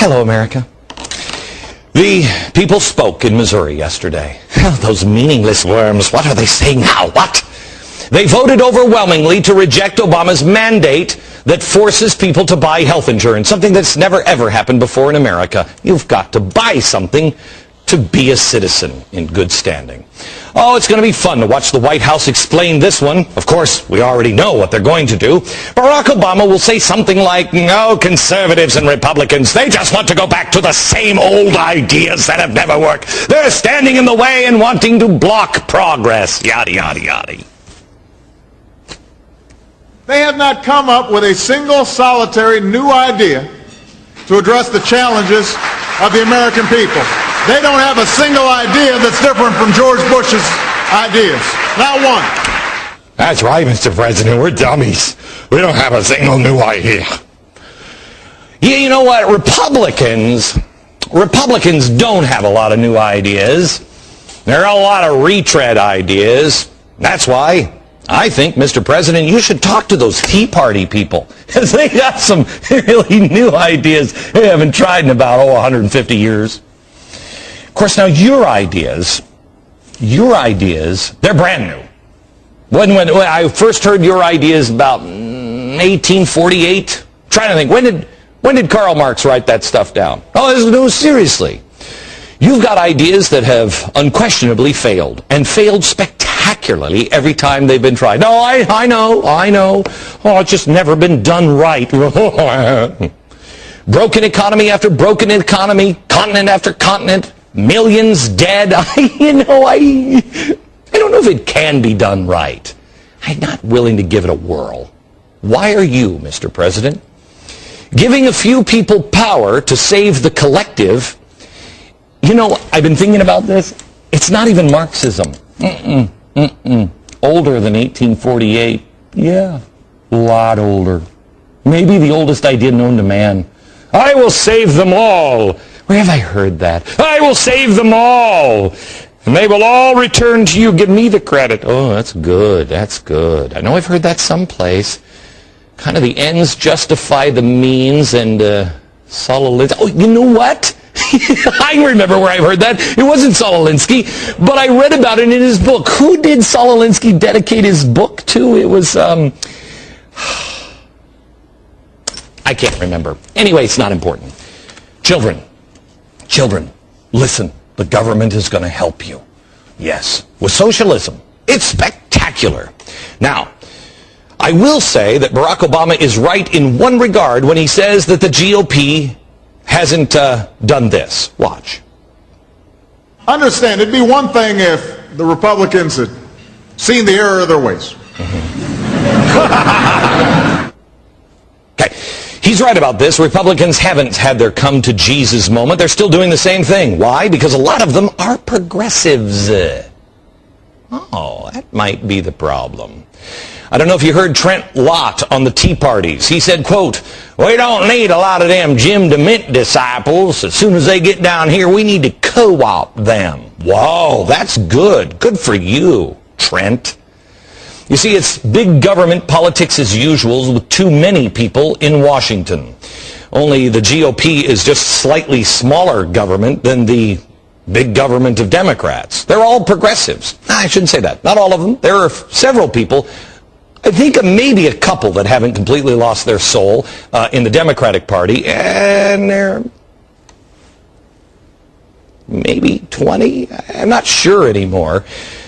Hello, America. The people spoke in Missouri yesterday. Those meaningless worms, what are they saying now? What? They voted overwhelmingly to reject Obama's mandate that forces people to buy health insurance, something that's never ever happened before in America. You've got to buy something to be a citizen in good standing. Oh, it's going to be fun to watch the White House explain this one. Of course, we already know what they're going to do. Barack Obama will say something like, no, conservatives and Republicans, they just want to go back to the same old ideas that have never worked. They're standing in the way and wanting to block progress. Yada, yada, yada. They have not come up with a single solitary new idea to address the challenges of the American people. They don't have a single idea that's different from George Bush's ideas. Not one. That's right, Mr. President. We're dummies. We don't have a single new idea. Yeah, you know what? Republicans, Republicans don't have a lot of new ideas. There are a lot of retread ideas. That's why I think, Mr. President, you should talk to those Tea Party people. Because they got some really new ideas they haven't tried in about, oh, 150 years. Course, now your ideas, your ideas, they're brand new. When, when, when I first heard your ideas about 1848, mm, trying to think, when did, when did Karl Marx write that stuff down? Oh, this is new, seriously. You've got ideas that have unquestionably failed, and failed spectacularly every time they've been tried. No, I, I know, I know. Oh, it's just never been done right. broken economy after broken economy, continent after continent, millions dead. I, you know, I, I don't know if it can be done right. I'm not willing to give it a whirl. Why are you, Mr. President, giving a few people power to save the collective? You know, I've been thinking about this. It's not even Marxism. Mm-mm, mm-mm. Older than 1848. Yeah, a lot older. Maybe the oldest idea known to man. I will save them all. Where have I heard that? I will save them all. And they will all return to you. Give me the credit. Oh, that's good. That's good. I know I've heard that someplace. Kind of the ends justify the means and uh, Saul Oh, you know what? I remember where I heard that. It wasn't Saul Alinsky, but I read about it in his book. Who did Saul Alinsky dedicate his book to? It was, um, I can't remember. Anyway, it's not important. Children, children, listen. The government is going to help you. Yes. With socialism, it's spectacular. Now, I will say that Barack Obama is right in one regard when he says that the GOP hasn't uh, done this. Watch. Understand, it'd be one thing if the Republicans had seen the error of their ways. okay. He's right about this. Republicans haven't had their come to Jesus moment. They're still doing the same thing. Why? Because a lot of them are progressives. Oh, that might be the problem. I don't know if you heard Trent Lott on the Tea Parties. He said, quote, we don't need a lot of them Jim DeMint disciples. As soon as they get down here, we need to co-opt them. Whoa, that's good. Good for you, Trent. You see, it's big government politics as usual with too many people in Washington. Only the GOP is just slightly smaller government than the big government of Democrats. They're all progressives. I shouldn't say that. Not all of them. There are several people. I think maybe a couple that haven't completely lost their soul uh, in the Democratic Party, and they're maybe 20. I'm not sure anymore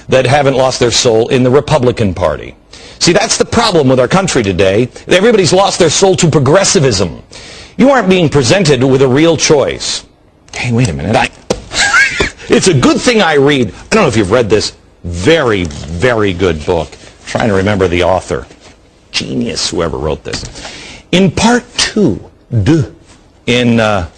that haven't lost their soul in the Republican Party. See, that's the problem with our country today. Everybody's lost their soul to progressivism. You aren't being presented with a real choice. Hey, wait a minute. I, it's a good thing I read. I don't know if you've read this very, very good book. I'm trying to remember the author. Genius, whoever wrote this. In part two, in, uh,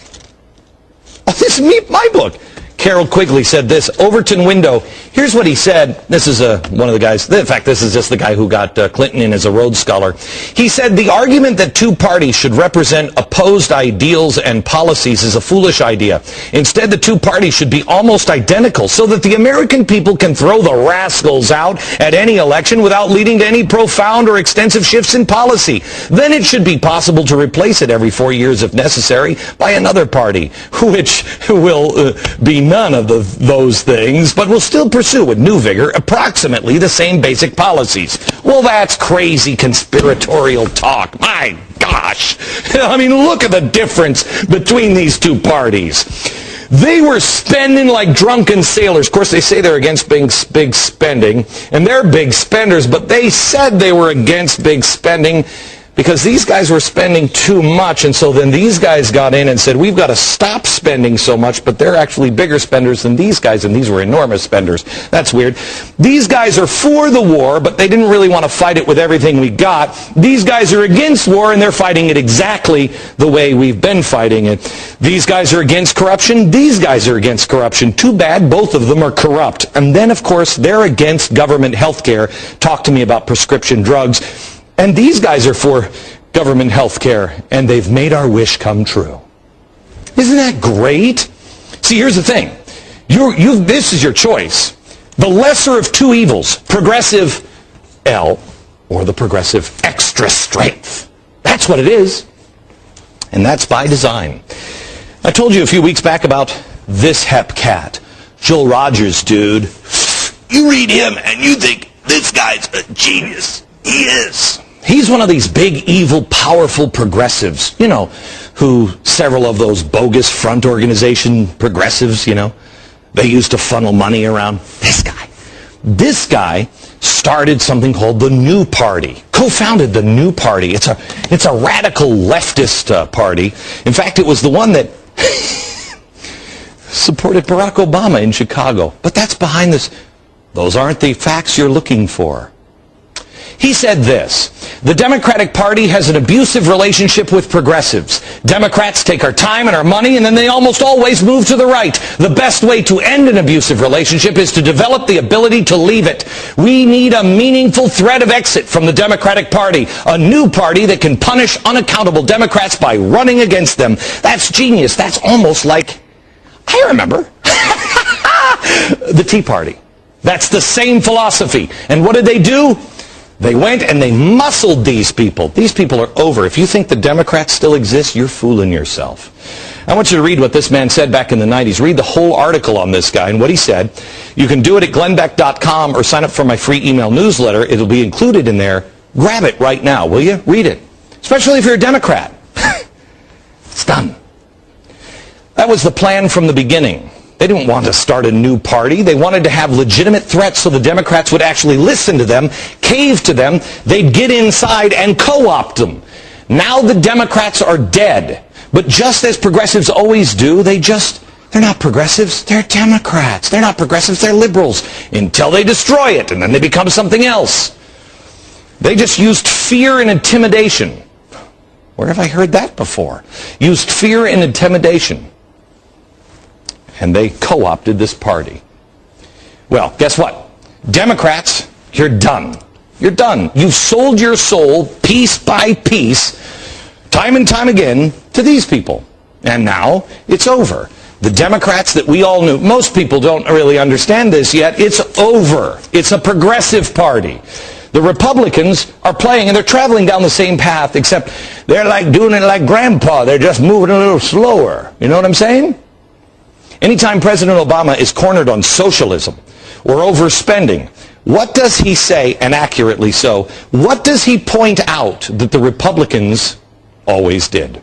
oh, this is me, my book. Carroll Quigley said this. Overton Window. Here's what he said. This is uh, one of the guys. In fact, this is just the guy who got uh, Clinton in as a Rhodes Scholar. He said the argument that two parties should represent opposed ideals and policies is a foolish idea. Instead, the two parties should be almost identical so that the American people can throw the rascals out at any election without leading to any profound or extensive shifts in policy. Then it should be possible to replace it every four years if necessary by another party, which will uh, be none of the, those things, but will still pursue with new vigor approximately the same basic policies. Well, that's crazy conspiratorial talk. My gosh. I mean, look at the difference between these two parties. They were spending like drunken sailors. Of course, they say they're against big, big spending, and they're big spenders, but they said they were against big spending because these guys were spending too much, and so then these guys got in and said, we've got to stop spending so much, but they're actually bigger spenders than these guys, and these were enormous spenders. That's weird. These guys are for the war, but they didn't really want to fight it with everything we got. These guys are against war, and they're fighting it exactly the way we've been fighting it. These guys are against corruption. These guys are against corruption. Too bad both of them are corrupt. And then, of course, they're against government health care. Talk to me about prescription drugs. And these guys are for government health care, and they've made our wish come true. Isn't that great? See, here's the thing. You're, you this is your choice. The lesser of two evils, progressive L or the progressive extra strength. That's what it is. And that's by design. I told you a few weeks back about this hep cat. Joel Rogers, dude. You read him and you think this guy's a genius. He is. He's one of these big, evil, powerful progressives, you know, who several of those bogus front organization progressives, you know, they used to funnel money around. This guy. This guy started something called the New Party, co-founded the New Party. It's a, it's a radical leftist uh, party. In fact, it was the one that supported Barack Obama in Chicago. But that's behind this. Those aren't the facts you're looking for. He said this, the Democratic Party has an abusive relationship with progressives. Democrats take our time and our money and then they almost always move to the right. The best way to end an abusive relationship is to develop the ability to leave it. We need a meaningful threat of exit from the Democratic Party. A new party that can punish unaccountable Democrats by running against them. That's genius. That's almost like, I remember, the Tea Party. That's the same philosophy. And what did they do? They went and they muscled these people. These people are over. If you think the Democrats still exist, you're fooling yourself. I want you to read what this man said back in the 90s. Read the whole article on this guy and what he said. You can do it at glennbeck.com or sign up for my free email newsletter. It'll be included in there. Grab it right now, will you? Read it. Especially if you're a Democrat. it's done. That was the plan from the beginning. They didn't want to start a new party. They wanted to have legitimate threats so the Democrats would actually listen to them, cave to them. They'd get inside and co-opt them. Now the Democrats are dead. But just as progressives always do, they just, they're not progressives, they're Democrats. They're not progressives, they're liberals. Until they destroy it, and then they become something else. They just used fear and intimidation. Where have I heard that before? Used fear and intimidation and they co-opted this party. Well, guess what? Democrats, you're done. You're done. You've sold your soul piece by piece, time and time again, to these people. And now it's over. The Democrats that we all knew, most people don't really understand this yet, it's over. It's a progressive party. The Republicans are playing and they're traveling down the same path, except they're like doing it like grandpa. They're just moving a little slower. You know what I'm saying? Anytime President Obama is cornered on socialism or overspending, what does he say, and accurately so, what does he point out that the Republicans always did?